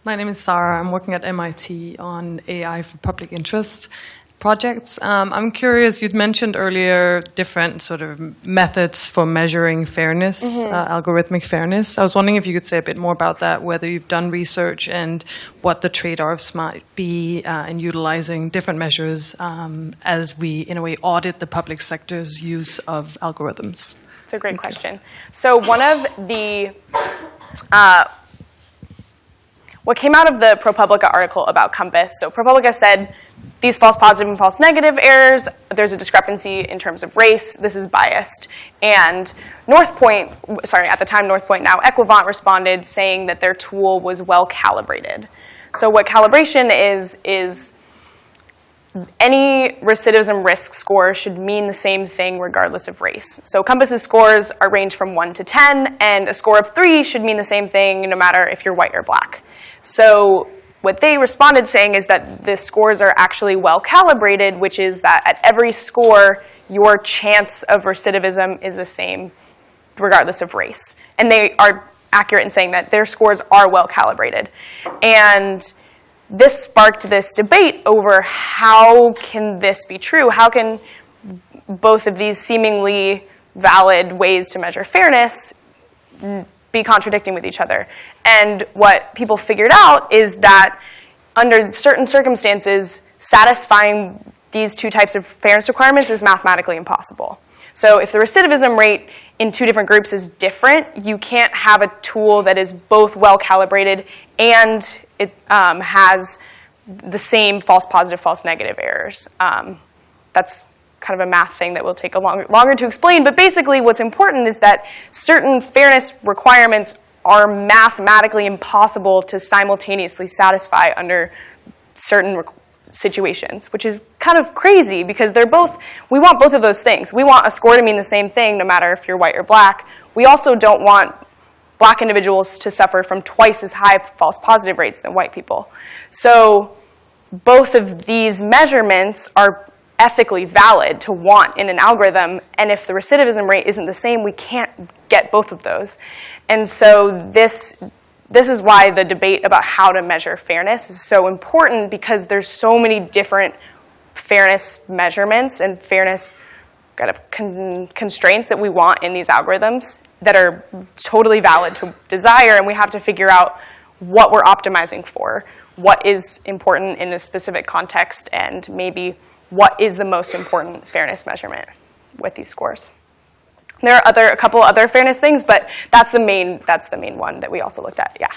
my name is Sarah. I'm working at MIT on AI for public interest projects. Um, I'm curious, you'd mentioned earlier different sort of methods for measuring fairness, Mhm. uh, algorithmic fairness. I was wondering if you could say a bit more about that, whether you've done research and what the trade-offs might be uh, in utilizing different measures um, as we, in a way, audit the public sector's use of algorithms. It's a great question. So one of the uh, what came out of the ProPublica article about COMPAS. So ProPublica said these false positive and false negative errors. There's a discrepancy in terms of race. This is biased. And Northpointe, sorry, at the time Northpointe, now Equivant responded saying that their tool was well calibrated. So what calibration is is any recidivism risk score should mean the same thing regardless of race. So COMPAS's scores are range from 1 to 10, and a score of 3 should mean the same thing no matter if you're white or black. So what they responded saying is that the scores are actually well calibrated, which is that at every score, your chance of recidivism is the same regardless of race. And they are accurate in saying that their scores are well calibrated. And this sparked this debate over how can this be true? How can both of these seemingly valid ways to measure fairness be contradicting with each other? And what people figured out is that under certain circumstances, satisfying these two types of fairness requirements is mathematically impossible. So if the recidivism rate in two different groups is different, you can't have a tool that is both well calibrated and it um, has the same false positive, false negative errors. Um, that's kind of a math thing that will take a longer, longer to explain. But basically, what's important is that certain fairness requirements are mathematically impossible to simultaneously satisfy under certain situations, which is kind of crazy because they're both, we want both of those things. We want a score to mean the same thing no matter if you're white or black. We also don't want black individuals to suffer from twice as high false positive rates than white people. So both of these measurements are ethically valid to want in an algorithm, and if the recidivism rate isn't the same, we can't get both of those. And so this, this is why the debate about how to measure fairness is so important because there's so many different fairness measurements and fairness kind of con constraints that we want in these algorithms that are totally valid to desire, and we have to figure out what we're optimizing for, what is important in this specific context, and maybe what is the most important fairness measurement with these scores. There are other, a couple other fairness things, but that's the main, that's the main one that we also looked at, yeah.